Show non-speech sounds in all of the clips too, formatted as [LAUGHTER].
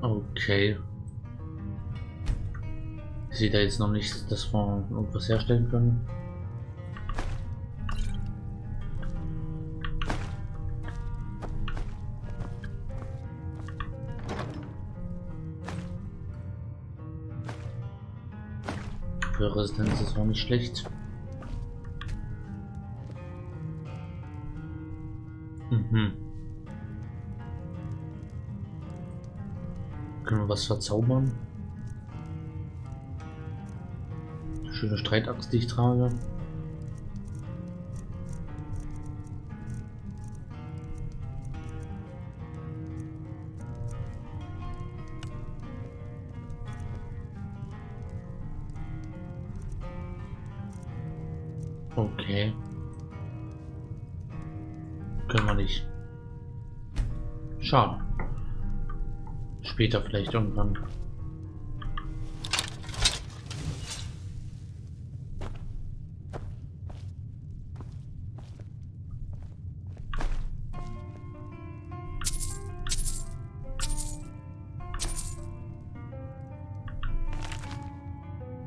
Okay. Ich sehe da jetzt noch nicht, dass wir irgendwas herstellen können. Für Resistenz ist auch nicht schlecht. Mhm. Was verzaubern? Schöne Streitaxt, die ich trage. Später vielleicht irgendwann.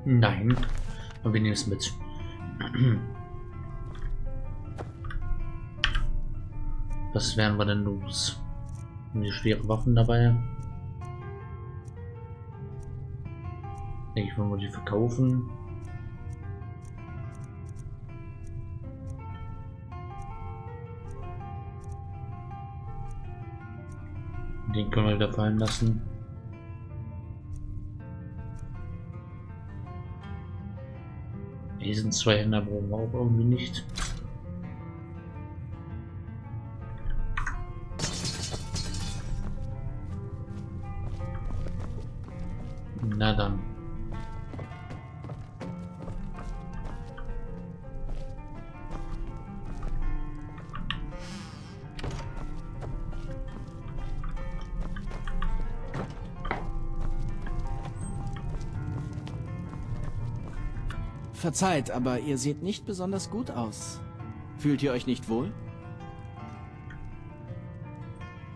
Nein, aber wir nehmen es mit. Was werden wir denn los? Haben die schwere Waffen dabei? Ich will mal die verkaufen. Den können wir wieder fallen lassen. Diesen zwei Händer brauchen wir auch irgendwie nicht. Verzeiht, aber ihr seht nicht besonders gut aus. Fühlt ihr euch nicht wohl?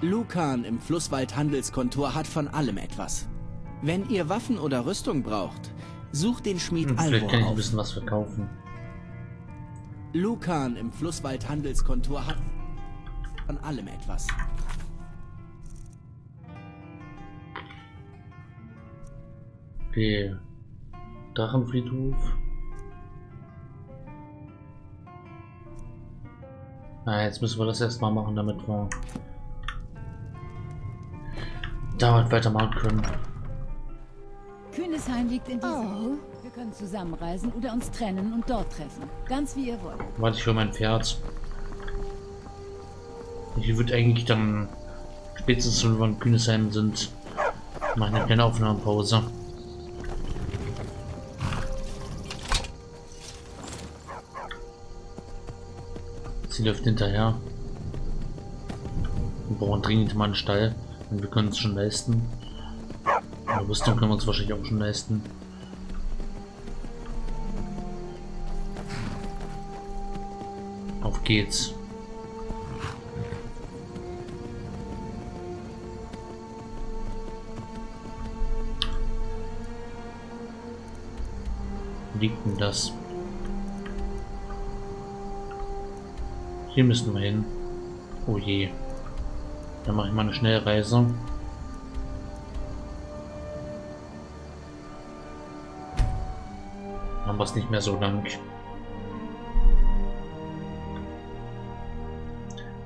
Lukan im Flusswald-Handelskontor hat von allem etwas. Wenn ihr Waffen oder Rüstung braucht, sucht den Schmied Hm, vielleicht Alvor kann ich ein auf. bisschen was verkaufen. Lukan im Flusswald-Handelskontor hat von allem etwas. Okay. Drachenfriedhof. Na, jetzt müssen wir das erstmal machen, damit wir damit weitermachen können. Kühnesheim liegt in dieser Oh. Nähe. Wir können zusammenreisen oder uns trennen und dort treffen. Ganz wie ihr wollt. Warte ich für mein Pferd. Ich würde eigentlich dann spätestens, wenn wir in Kühnesheim sind, machen eine kleine Aufnahmepause. Sie läuft hinterher. Wir brauchen dringend mal einen Stall. Und wir können es schon leisten. Aber Rüstung können wir uns wahrscheinlich auch schon leisten. Auf geht's. Liegt denn das? Hier müssen wir hin. Oh je. Dann mache ich mal eine Schnellreise. Haben wir es nicht mehr so lang.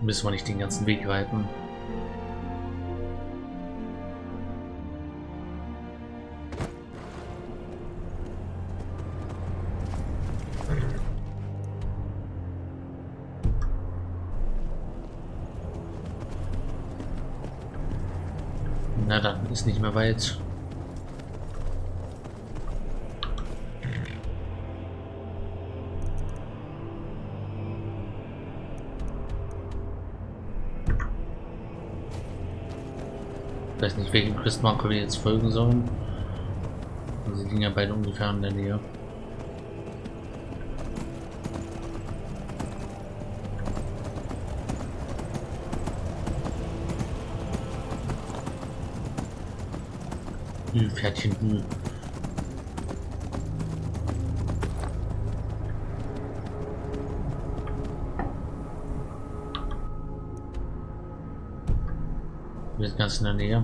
Müssen wir nicht den ganzen Weg reiten. Ist nicht mehr weit. Ich weiß nicht, welchen Questmarker wir jetzt folgen sollen. Sie liegen ja beide ungefähr in der Nähe. Hü, Pferdchen, Hü. Wir sind ganz in der Nähe.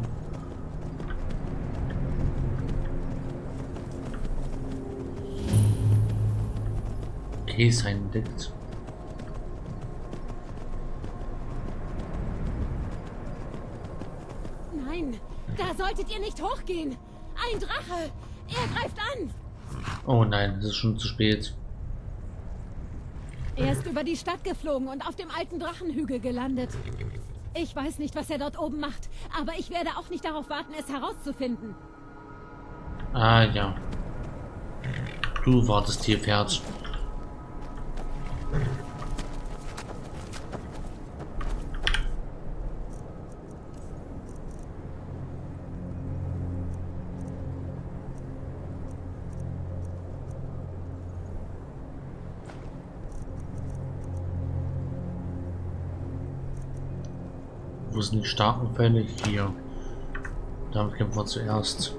Käse entdeckt. Nein, da solltet ihr nicht hochgehen. Ein Drache. Er greift an. Oh nein, es ist schon zu spät. Er ist über die Stadt geflogen und auf dem alten Drachenhügel gelandet. Ich weiß nicht, was er dort oben macht, aber ich werde auch nicht darauf warten, es herauszufinden. Ah ja. Du wartest hier, Pferd. Wo sind die starken Fälle? Hier. Damit kämpfen wir zuerst.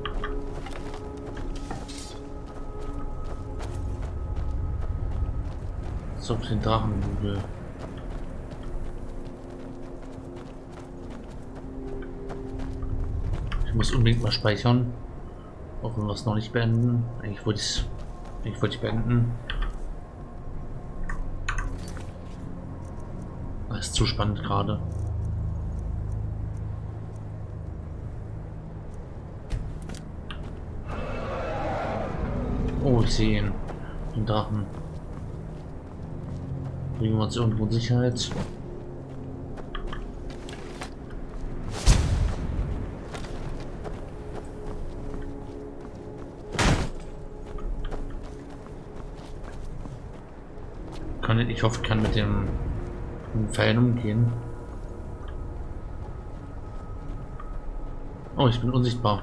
So, den Drachenhügel. Ich muss unbedingt mal speichern. Auch wenn wir es noch nicht beenden. Eigentlich wollte ich es ich beenden. Das ist zu spannend gerade. Ich sehe ihn. Den Drachen. Bringen wir uns irgendwo in Sicherheit. Kann ich hoffe, ich kann mit dem, mit dem Pfeilen umgehen. Oh, ich bin unsichtbar.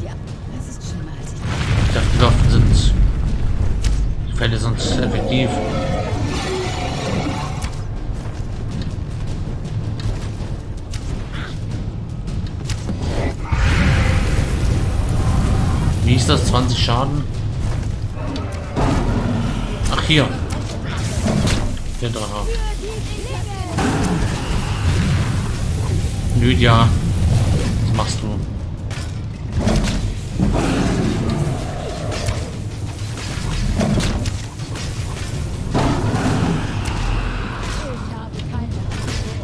wir ab. Es ist schlimmer, als ich dachte. Ich dachte, die Waffen sind. Die Fälle sind effektiv. Ist das? 20 Schaden? Ach, hier. Der Drache. Lydia. Was machst du?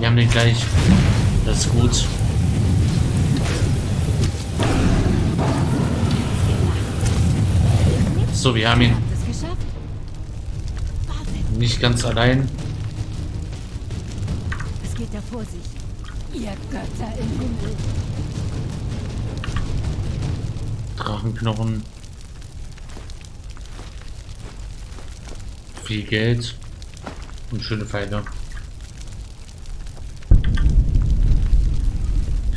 Wir haben den gleich. Das ist gut. So, wir haben ihn nicht ganz allein. es geht da vor sich. Ihr Götter im Himmel. Drachenknochen. Viel Geld. Und schöne Pfeile.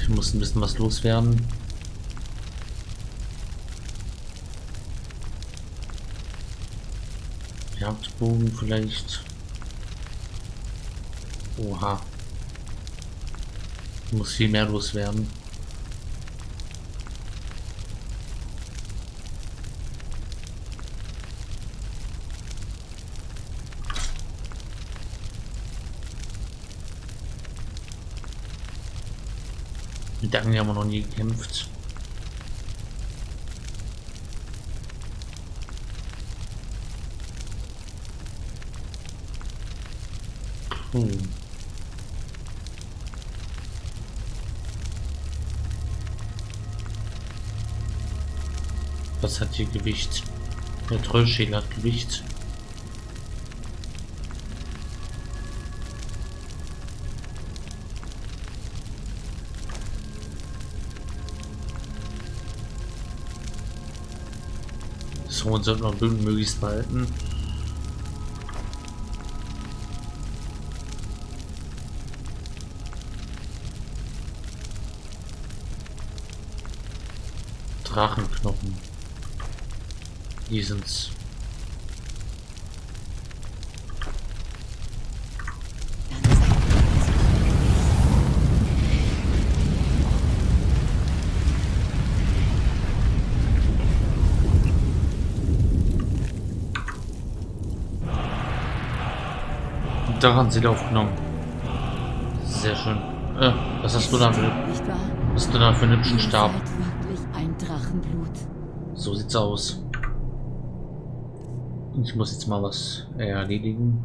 Ich muss ein bisschen was loswerden. Jagdbogen vielleicht. Oha. Muss viel mehr loswerden. Mit der Angel haben wir noch nie gekämpft. Hm. Was hat hier Gewicht? Der Trollschädel hat Gewicht. So, und sollten wir möglichst behalten. Drachenknochen. Die sind's. Daran sind aufgenommen. Sehr schön. Äh, was hast du da für, was hast du da für einen hübschen Stab? So sieht's aus. Ich muss jetzt mal was erledigen.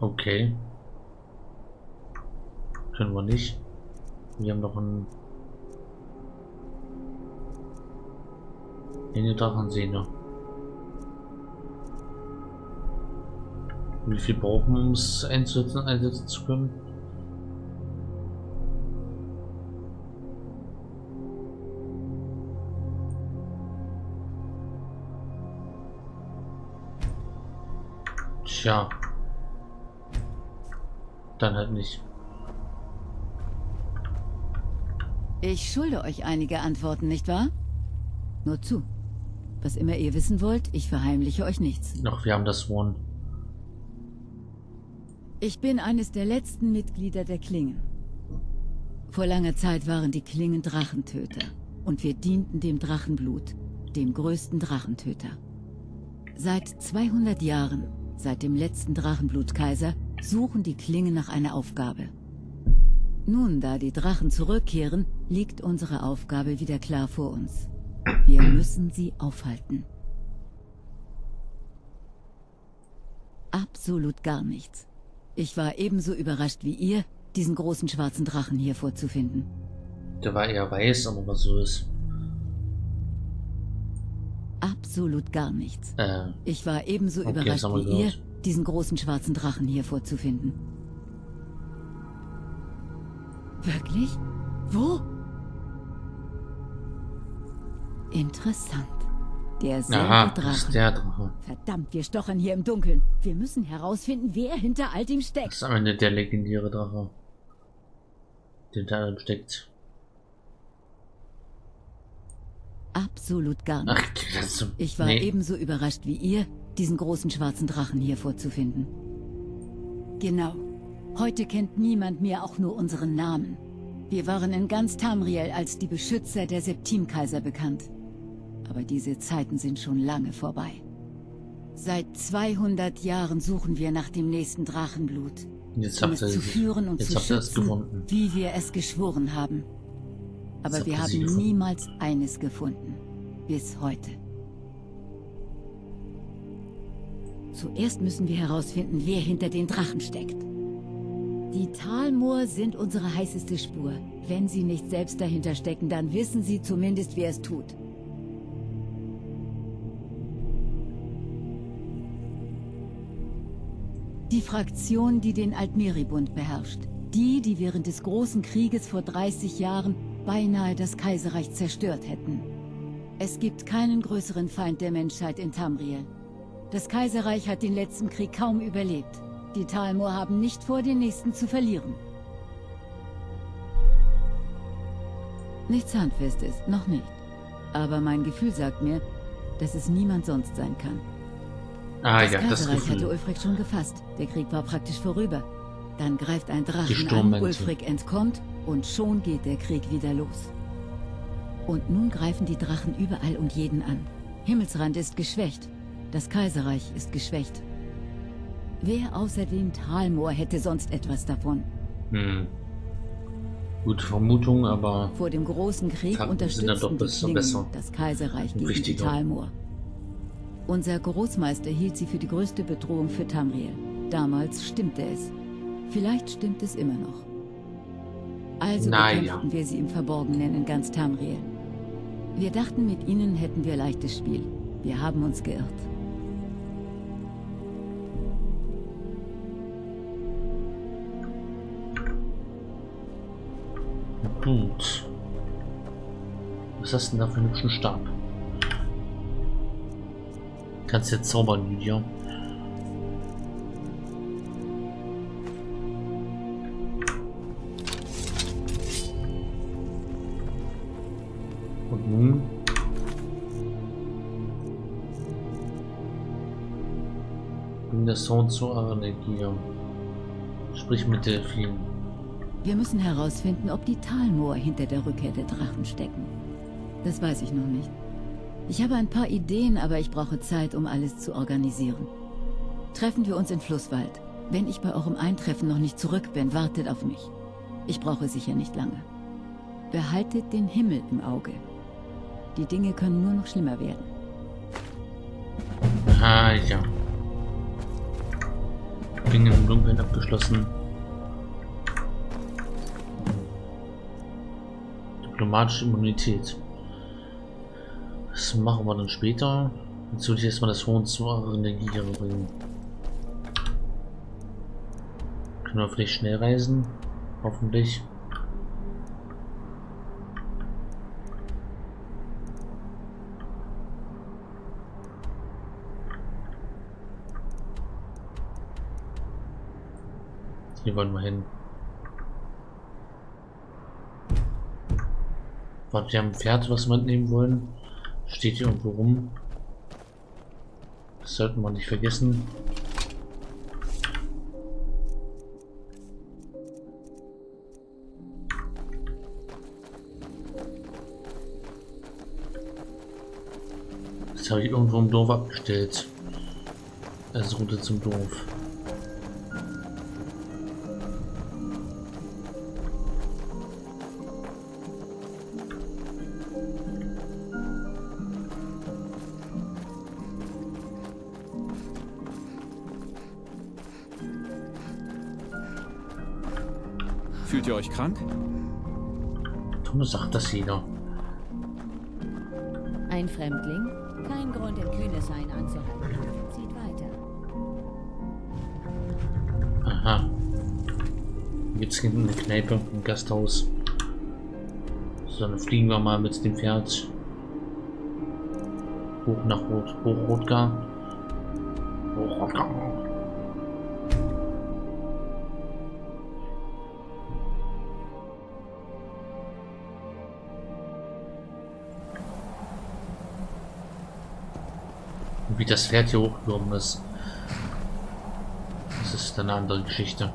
Okay. Können wir nicht. Wir haben noch einen... Eine Drachensehne. Wie viel brauchen wir, um es einsetzen, einsetzen zu können? Tja. Dann halt nicht. Ich schulde euch einige Antworten, nicht wahr? Nur zu. Was immer ihr wissen wollt, ich verheimliche euch nichts. Doch, wir haben das One. Ich bin eines der letzten Mitglieder der Klingen. Vor langer Zeit waren die Klingen Drachentöter. Und wir dienten dem Drachenblut, dem größten Drachentöter. Seit 200 Jahren, seit dem letzten Drachenblutkaiser, suchen die Klingen nach einer Aufgabe. Nun, da die Drachen zurückkehren, liegt unsere Aufgabe wieder klar vor uns. Wir müssen sie aufhalten. Absolut gar nichts. Ich war ebenso überrascht wie ihr, diesen großen schwarzen Drachen hier vorzufinden. Der war eher weiß, aber was so ist. Absolut gar nichts. Äh, Ich war ebenso Okay, überrascht wie ihr, gehört. diesen großen schwarzen Drachen hier vorzufinden. Wirklich? Wo? Interessant. Das ist Drache. der Drache. Verdammt, wir stochern hier im Dunkeln. Wir müssen herausfinden, wer hinter all dem Das steckt. ist am Ende der legendäre Drache. Der hinter allem steckt. Absolut gar nicht. Ach, das ist so, Ich war nee. ebenso überrascht wie ihr, diesen großen schwarzen Drachen hier vorzufinden. Genau. Heute kennt niemand mehr auch nur unseren Namen. Wir waren in ganz Tamriel als die Beschützer der Septimkaiser bekannt. Aber diese Zeiten sind schon lange vorbei. Seit 200 Jahren suchen wir nach dem nächsten Drachenblut. Jetzt um habt es ihr zu führen und zu es schützen, gefunden. wie wir es geschworen haben. Aber wir haben gefunden. niemals eines gefunden. Bis heute. Zuerst müssen wir herausfinden, wer hinter den Drachen steckt. Die Talmoor sind unsere heißeste Spur. Wenn sie nicht selbst dahinter stecken, dann wissen sie zumindest, wer es tut. Die Fraktion, die den Altmeribund beherrscht. Die, die während des Großen Krieges vor 30 Jahren beinahe das Kaiserreich zerstört hätten. Es gibt keinen größeren Feind der Menschheit in Tamriel. Das Kaiserreich hat den letzten Krieg kaum überlebt. Die Talmor haben nicht vor, den nächsten zu verlieren. Nichts Handfestes, noch nicht. Aber mein Gefühl sagt mir, dass es niemand sonst sein kann. Ah das ja, das Kaiserreich hatte Gefühl. Ulfric schon gefasst. Der Krieg war praktisch vorüber. Dann greift ein Drachen an. Ulfric entkommt und schon geht der Krieg wieder los. Und nun greifen die Drachen überall und jeden an. Himmelsrand ist geschwächt. Das Kaiserreich ist geschwächt. Wer außer den Talmoor hätte sonst etwas davon? Hm. Gute Vermutung, aber Vor dem großen Krieg Fakten sind dann doch unterstützten die Klingen besser. das Kaiserreich gegen. Talmor. Unser Großmeister hielt sie für die größte Bedrohung für Tamriel. Damals stimmte es. Vielleicht stimmt es immer noch. Also Na ja. bekämpften wir sie im Verborgenen in ganz Tamriel. Wir dachten, mit ihnen hätten wir leichtes Spiel. Wir haben uns geirrt. gut. Was hast du denn da für einen hübschen Stab? Kannst jetzt zaubern, Lydia. Und nun? Bring das Sound zu Aranegia. Sprich mit Delphin. Wir müssen herausfinden, ob die Talmoor hinter der Rückkehr der Drachen stecken. Das weiß ich noch nicht. Ich habe ein paar Ideen, aber ich brauche Zeit, um alles zu organisieren. Treffen wir uns in Flusswald. Wenn ich bei eurem Eintreffen noch nicht zurück bin, wartet auf mich. Ich brauche sicher nicht lange. Behaltet den Himmel im Auge. Die Dinge können nur noch schlimmer werden. Ah, ja. Ringen im Dunkeln abgeschlossen. Diplomatische Immunität. Machen wir dann später. Jetzt würde ich erstmal das Horn zu eurer Energie bringen. Können wir vielleicht schnell reisen? Hoffentlich. Hier wollen wir hin. Warte, wir haben ein Pferd, was wir mitnehmen wollen. Steht hier irgendwo rum. Das sollten wir nicht vergessen. Das habe ich irgendwo im Dorf abgestellt. Als Route zum Dorf. Euch krank? Warum sagt das jeder? Ein Fremdling? Kein Grund, im Kühneshain anzuhalten. Zieht weiter. Aha. Gibt's hinten eine Kneipe, ein Gasthaus. So, dann fliegen wir mal mit dem Pferd hoch nach Rot, Hochrotgar. Hochrotgar. Wie das Pferd hier hochgekommen ist. Das ist eine andere Geschichte.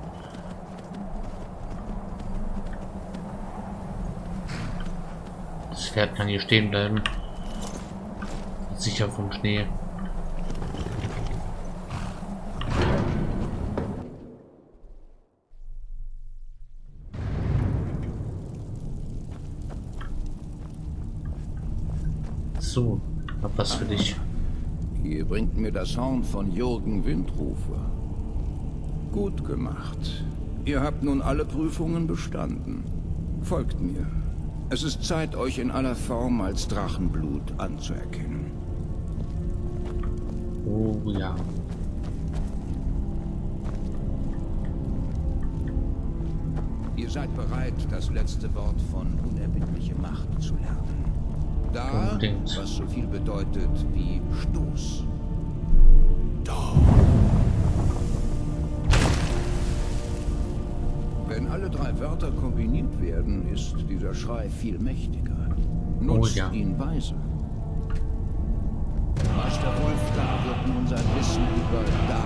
Das Pferd kann hier stehen bleiben. Sicher vom Schnee. So, hab was für dich. Ihr bringt mir das Horn von Jürgen Windrufer. Gut gemacht. Ihr habt nun alle Prüfungen bestanden. Folgt mir. Es ist Zeit, euch in aller Form als Drachenblut anzuerkennen. Oh ja. Ihr seid bereit, das letzte Wort von unerbittliche Macht zu lernen. Da, was so viel bedeutet wie Stoß. Wenn alle drei Wörter kombiniert werden, ist dieser Schrei viel mächtiger. Nutzt ja. ihn weise. Meister Wolfgar wird nun sein Wissen über Da.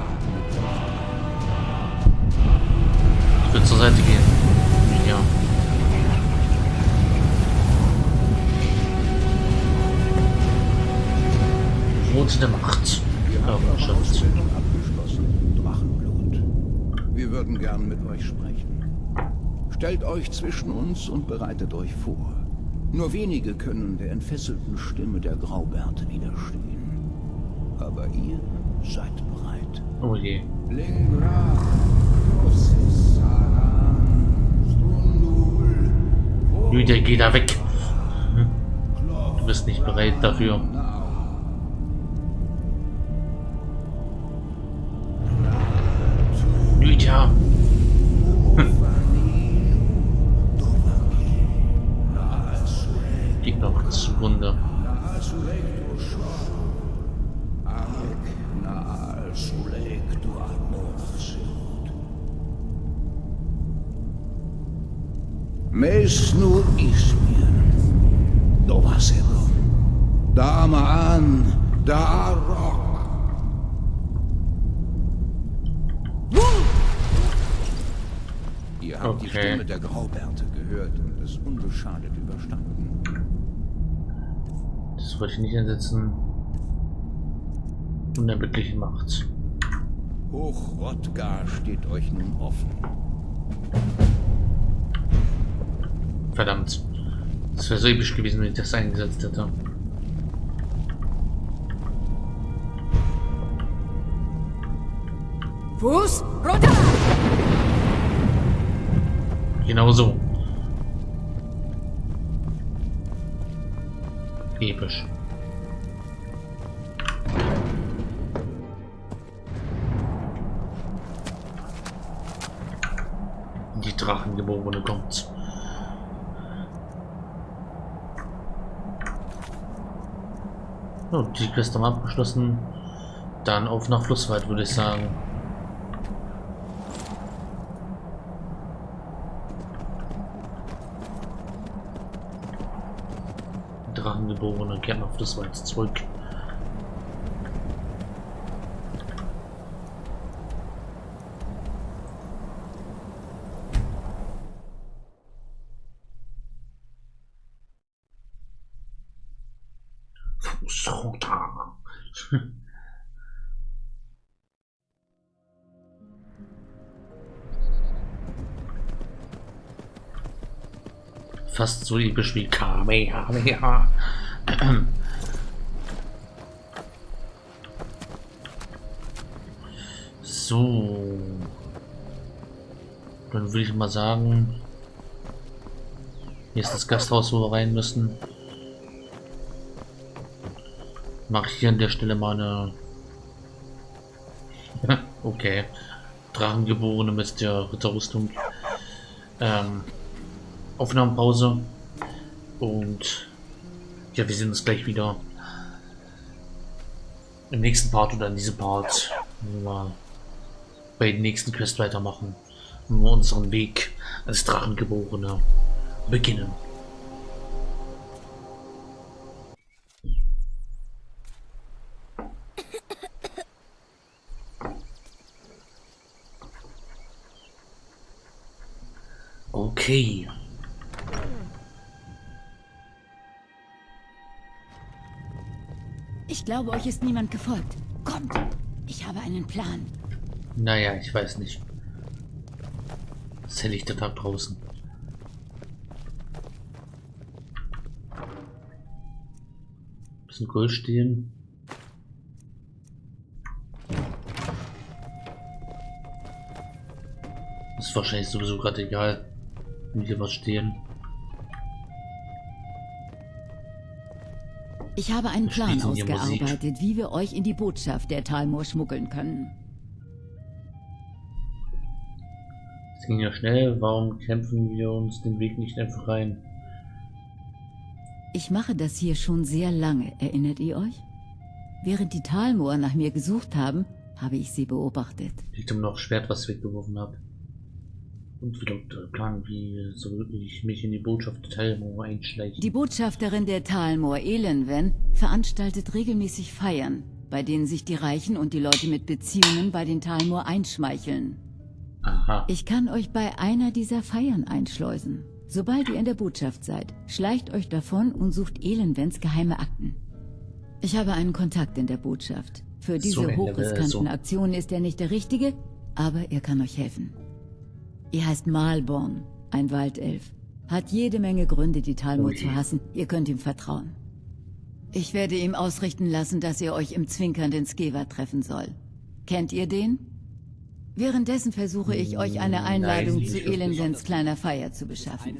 Ich würde zur Seite gehen. Ja. Rote der Macht. Ausbildung abgeschlossen. Drachenblut. Wir würden gern mit euch sprechen. Stellt euch zwischen uns und bereitet euch vor. Nur wenige können der entfesselten Stimme der Graubärte widerstehen. Aber ihr seid bereit. Oh je. Lingra, Lydia, geh da weg. Hm. Du bist nicht bereit dafür. Lydia. Geht [LAUGHS] noch zugrunde. Mesnu Ismir, Dovasero, Damaan, Darok. Ihr habt die Okay. Stimme der Graubärte gehört und es unbeschadet überstanden. Das wollte ich nicht einsetzen. Unerbittliche Macht. Hoch Rodgar steht euch nun offen. Verdammt. Das wäre so episch gewesen, wenn ich das eingesetzt hätte. Fuß runter! Genau so. Episch. Die Drachengeborene kommt. So, die Quest haben abgeschlossen. Dann auf nach Flusswald, würde ich sagen. Drachengeborene kehrt nach Flusswald zurück. Fuß. [LAUGHS] Fast so episch wie Kamehameha. So. Dann würde ich mal sagen, hier ist das Gasthaus, wo wir rein müssen. Mache ich hier an der Stelle mal eine... [LAUGHS] okay. Drachengeborene mit der Ritterrüstung. Ähm, Aufnahmepause. Und ja, wir sehen uns gleich wieder im nächsten Part oder in diesem Part, wenn wir bei den nächsten Quest weitermachen und wir unseren Weg als Drachengeborene beginnen. Okay. Ich glaube, euch ist niemand gefolgt. Kommt! Ich habe einen Plan. Naja, ich weiß nicht. Ist helllichter Tag draußen. Bisschen Gold stehen. Ist wahrscheinlich sowieso gerade egal, wenn hier was stehen. Ich habe einen Plan ausgearbeitet, wie wir euch in die Botschaft der Talmor schmuggeln können. Es ging ja schnell, warum kämpfen wir uns den Weg nicht einfach rein? Ich mache das hier schon sehr lange, erinnert ihr euch? Während die Talmor nach mir gesucht haben, habe ich sie beobachtet. Liegt um noch Schwert, was ich weggeworfen habe. Und wie lautet der Plan, wie soll ich mich in die Botschaft der Teilmauer einschleichen? Die Botschafterin der Talmor, Elenwen, veranstaltet regelmäßig Feiern, bei denen sich die Reichen und die Leute mit Beziehungen bei den Talmor einschmeicheln. Aha. Ich kann euch bei einer dieser Feiern einschleusen. Sobald ihr in der Botschaft seid, schleicht euch davon und sucht Elenwens geheime Akten. Ich habe einen Kontakt in der Botschaft. Für diese So hochriskanten so. Aktionen ist er nicht der Richtige, aber er kann euch helfen. Ihr heißt Malborn Ein Waldelf. Hat jede Menge Gründe, die Talmor zu hassen. Ihr könnt ihm vertrauen. Ich werde ihm ausrichten lassen, dass ihr euch im zwinkernden Skeva treffen soll. Kennt ihr den? Währenddessen versuche ich euch eine Einladung Nein, zu Elendens kleiner Feier zu beschaffen.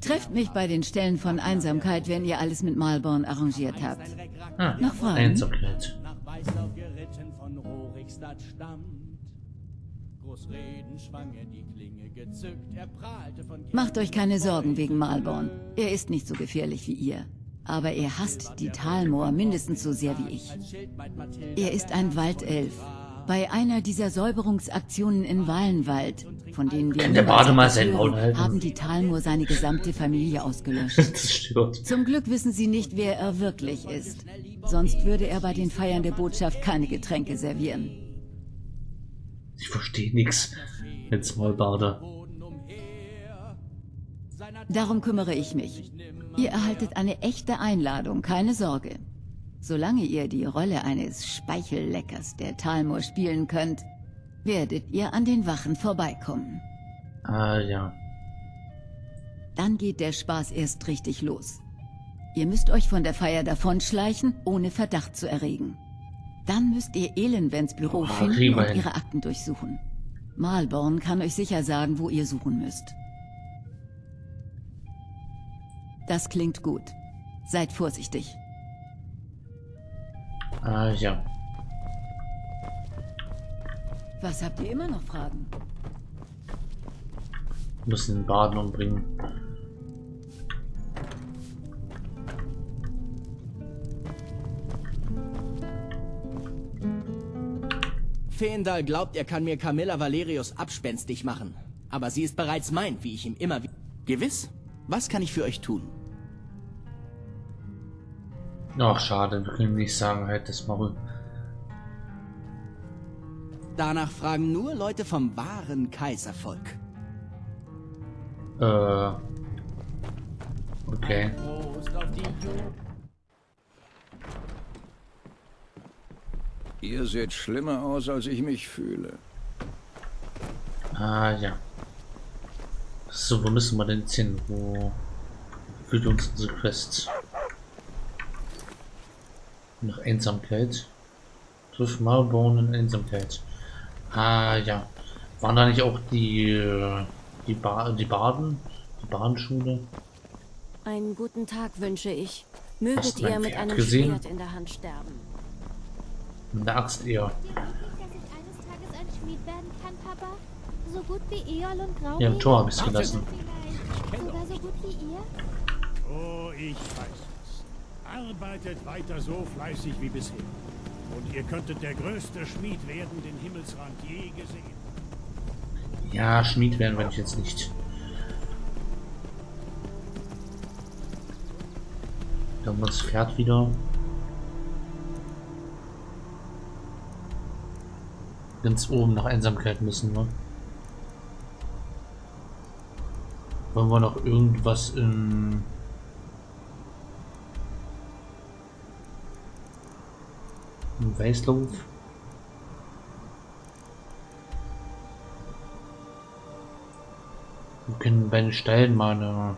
Trefft mich bei den Stellen von Einsamkeit, wenn ihr alles mit Malborn arrangiert habt. Ah, Noch Fragen? Macht euch keine Sorgen wegen Malborn. Er ist nicht so gefährlich wie ihr. Aber er hasst die Talmoor mindestens so sehr wie ich. Er ist ein Waldelf. Bei einer dieser Säuberungsaktionen in Wallenwald, von denen wir Kann der Bade mal sein Maul halten? haben die Talmoor seine gesamte Familie [LAUGHS] ausgelöscht. Das stört. Zum Glück wissen sie nicht, wer er wirklich ist. Sonst würde er bei den Feiern der Botschaft keine Getränke servieren. Ich verstehe nix. Jetzt mal Bade. Darum kümmere ich mich. Ihr erhaltet eine echte Einladung, keine Sorge. Solange ihr die Rolle eines Speichelleckers der Talmor spielen könnt, werdet ihr an den Wachen vorbeikommen. Ah, ja. Dann geht der Spaß erst richtig los. Ihr müsst euch von der Feier davonschleichen, ohne Verdacht zu erregen. Dann müsst ihr Elenvens Büro Ah, finden und ihre Akten durchsuchen. Malborn kann euch sicher sagen, wo ihr suchen müsst. Das klingt gut. Seid vorsichtig. Ah, ja. Was habt ihr immer noch Fragen? Müssen den Baden umbringen. Feendal glaubt, er kann mir Camilla Valerius abspenstig machen. Aber sie ist bereits mein, wie ich ihm immer... wi- Gewiss? Was kann ich für euch tun? Ach, schade. Wir können nicht sagen, halt das Maul. Danach fragen nur Leute vom wahren Kaiservolk. Äh. Okay. Prost auf die Ju Ihr seht schlimmer aus, als ich mich fühle. Ah, ja. So, wo müssen wir denn jetzt hin? Wo führt uns unsere Quest? Nach Einsamkeit. Triff Malborn in Einsamkeit. Ah, ja. Waren da nicht auch die, äh, die, ba die Baden? Die Badenschule? Einen guten Tag wünsche ich. Möget ihr mit Pferd einem gesehen? Schwert in der Hand sterben. Kann, Papa? So gut wie Eol und Grau. Ja, im Tor habe ich gelassen. Vielleicht sogar so gut wie ihr? Oh, ich weiß es. Arbeitet weiter so fleißig wie bisher. Und ihr könntet der größte Schmied werden, den Himmelsrand je gesehen. Ja, Schmied werden wir jetzt nicht. Da haben wir das Pferd wieder. Ganz oben nach Einsamkeit müssen wir. Wollen wir noch irgendwas in... in Weißlauf? Wir können bei den Stellen mal eine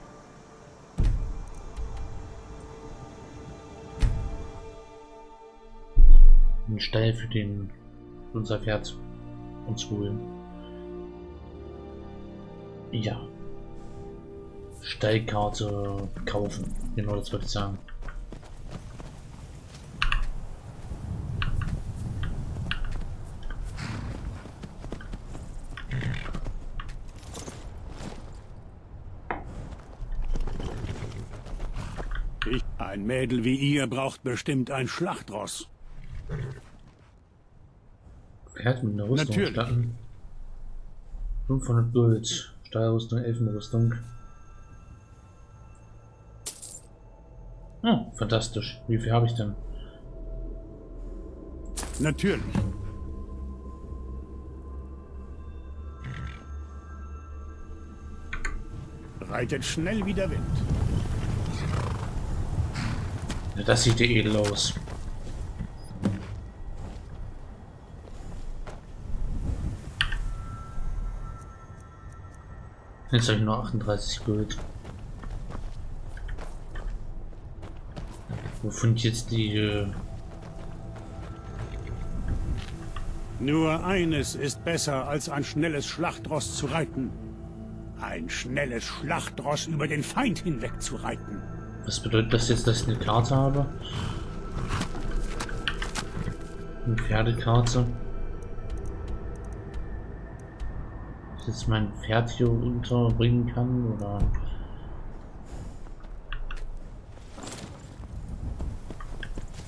Stall für den unser Pferd uns holen. Ja. Stallkarte kaufen. Genau das wollte ich sagen. Ein Mädel wie ihr braucht bestimmt ein Schlachtross. Pferd mit einer Rüstung Natürlich. starten. 500 Gold. Steuerrüstung, Elfenrüstung. Oh, fantastisch. Wie viel habe ich denn? Natürlich. Reitet schnell wie der Wind. Ja, das sieht ja edel aus. Jetzt habe ich nur 38 Gold. Wo finde ich jetzt die... Äh Nur eines ist besser, als ein schnelles Schlachtross zu reiten. Ein schnelles Schlachtross über den Feind hinweg zu reiten. Was bedeutet das jetzt, dass ich eine Karte habe? Eine Pferdekarte. Jetzt mein Pferd hier unterbringen kann oder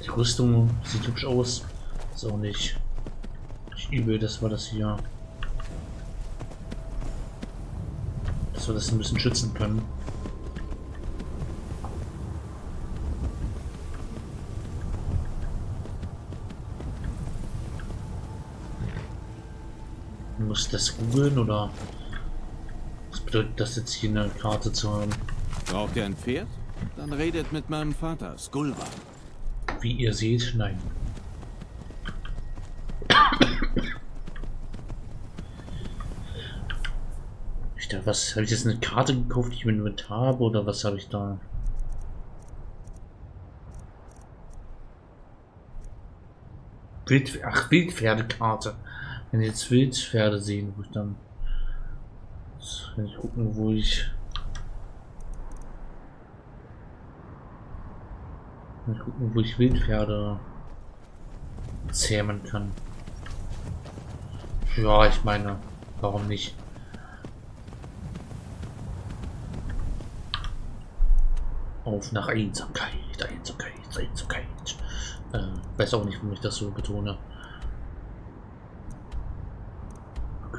die Rüstung sieht hübsch aus. Ist auch nicht, nicht übel dass wir das hier dass wir das ein bisschen schützen können muss das googeln oder was bedeutet das jetzt hier eine Karte zu haben? Braucht ihr ein Pferd? Dann redet mit meinem Vater, Skulva. Wie ihr seht, nein. Ich da, was habe ich jetzt eine Karte gekauft, die ich mir mit habe oder was habe ich da? Wild, ach, Wildpferdekarte. Wenn jetzt Wildpferde sehen, wo ich dann wenn ich gucken, wo ich Mal gucken, wo ich Wildpferde zähmen kann. Ja, ich meine, warum nicht? Auf nach Einsamkeit, Einsamkeit, Einsamkeit. Äh, weiß auch nicht, warum ich das so betone.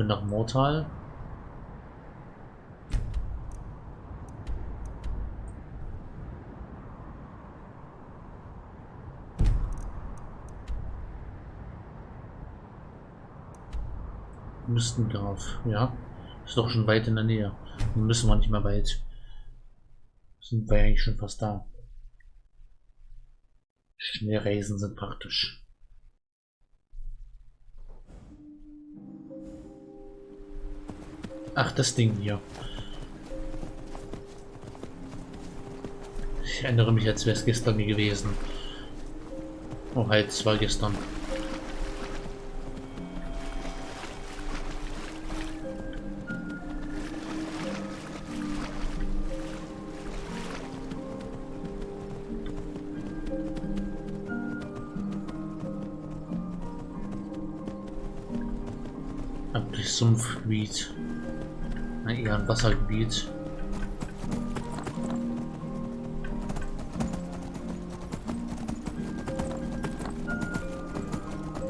Können nach Mortal. Müssten darf, ja. Ist doch schon weit in der Nähe. Müssen wir nicht mehr weit. Sind wir eigentlich schon fast da. Schnellreisen sind praktisch. Ach, das Ding hier. Ich erinnere mich, als wäre es gestern gewesen. Oh, halt, es war gestern. Sumpfgebiet eher ein Wassergebiet.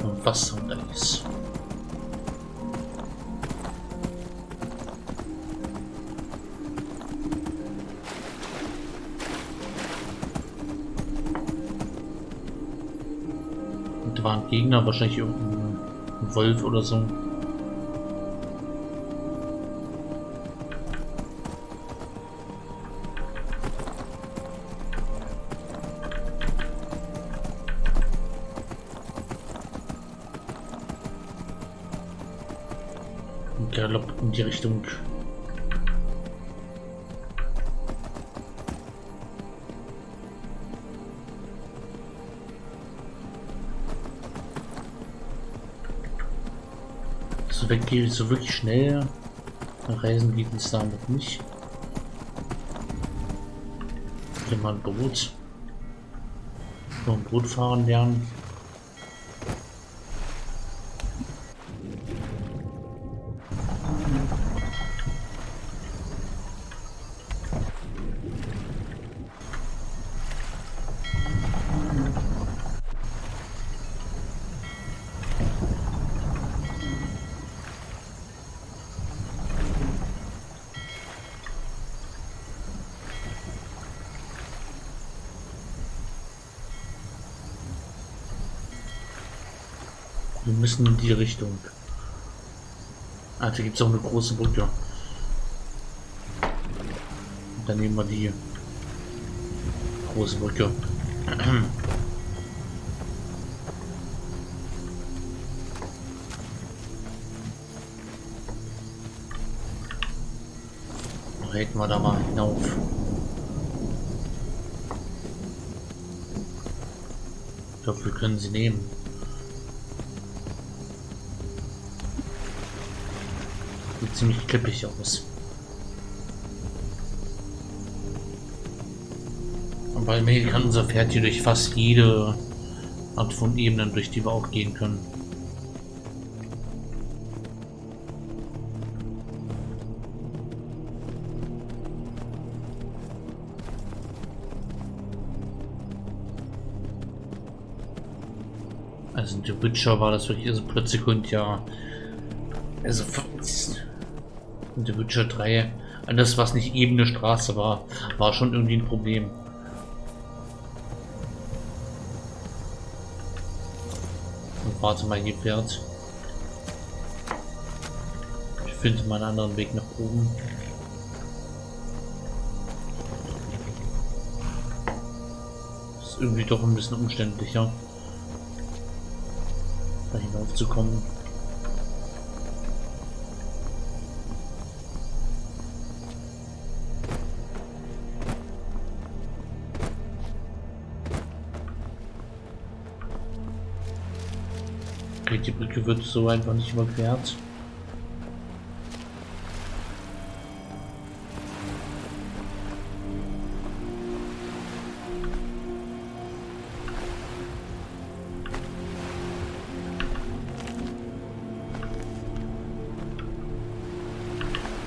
Und Wasser und Eis. Und da waren Gegner, wahrscheinlich irgendein Wolf oder so. Galopp in die Richtung. So weg geht so wirklich schnell. Reisen geht es damit nicht. Hier mal ein Boot. Nur ein Boot fahren lernen. Wir müssen in die Richtung. Ah, da gibt es auch eine große Brücke. Dann nehmen wir die große Brücke. [CLEARS THROAT] breiten wir da mal hinauf. Ich glaube, wir können sie nehmen. Sieht ziemlich klippig aus. Aber immerhin kann unser Pferd hier durch fast jede Art von Ebenen, durch die wir auch gehen können. Also in The Witcher war das wirklich, also plötzlich und ja, also in The Witcher 3, alles was nicht ebene Straße war, war schon irgendwie ein Problem. Und warte mal, hier fährt. Ich finde mal einen anderen Weg nach oben. ist irgendwie doch ein bisschen umständlicher da hinaufzukommen. Die Brücke wird so einfach nicht überquert.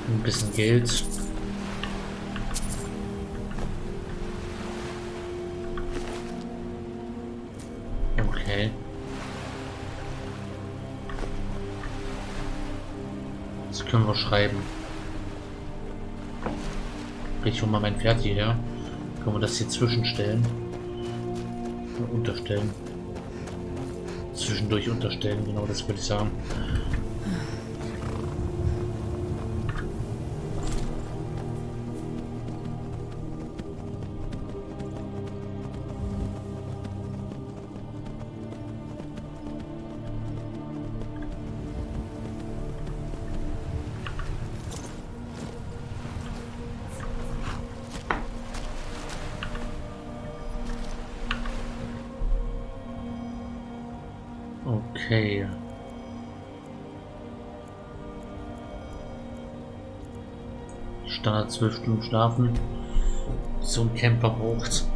Ein bisschen Geld. Schreiben. Ich hole mal mein Pferd hierher. Können wir das hier zwischenstellen? Unterstellen. Zwischendurch unterstellen, genau das würde ich sagen. Okay. Standard 12 Stunden schlafen. So ein Camper braucht.